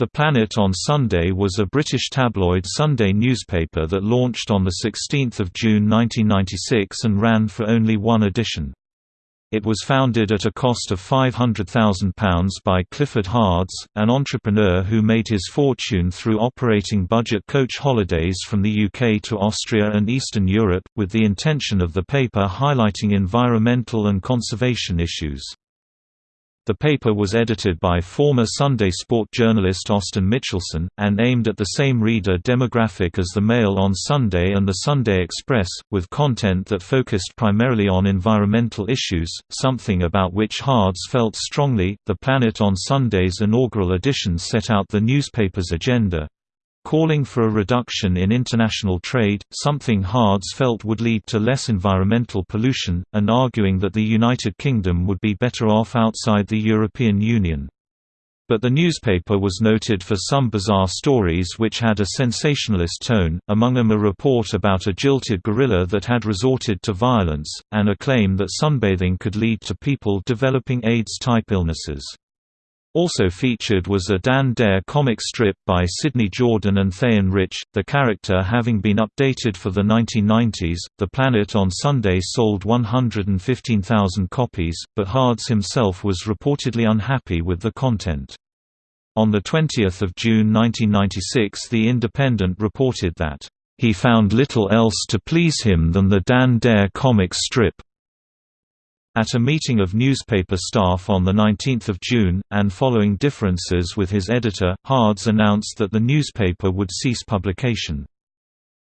The Planet on Sunday was a British tabloid Sunday newspaper that launched on 16 June 1996 and ran for only one edition. It was founded at a cost of £500,000 by Clifford Hards, an entrepreneur who made his fortune through operating budget coach holidays from the UK to Austria and Eastern Europe, with the intention of the paper highlighting environmental and conservation issues. The paper was edited by former Sunday Sport journalist Austin Mitchelson, and aimed at the same reader demographic as the Mail on Sunday and the Sunday Express, with content that focused primarily on environmental issues, something about which Hards felt strongly. The Planet on Sunday's inaugural edition set out the newspaper's agenda calling for a reduction in international trade, something Hards felt would lead to less environmental pollution, and arguing that the United Kingdom would be better off outside the European Union. But the newspaper was noted for some bizarre stories which had a sensationalist tone, among them a report about a jilted gorilla that had resorted to violence, and a claim that sunbathing could lead to people developing AIDS-type illnesses. Also featured was a Dan Dare comic strip by Sydney Jordan and Thayan Rich, the character having been updated for the 1990s. The Planet on Sunday sold 115,000 copies, but Hards himself was reportedly unhappy with the content. On 20 June 1996 The Independent reported that, "...he found little else to please him than the Dan Dare comic strip." At a meeting of newspaper staff on 19 June, and following differences with his editor, Hards announced that the newspaper would cease publication.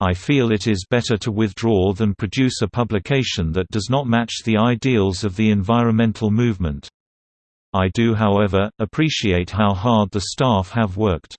I feel it is better to withdraw than produce a publication that does not match the ideals of the environmental movement. I do however, appreciate how hard the staff have worked.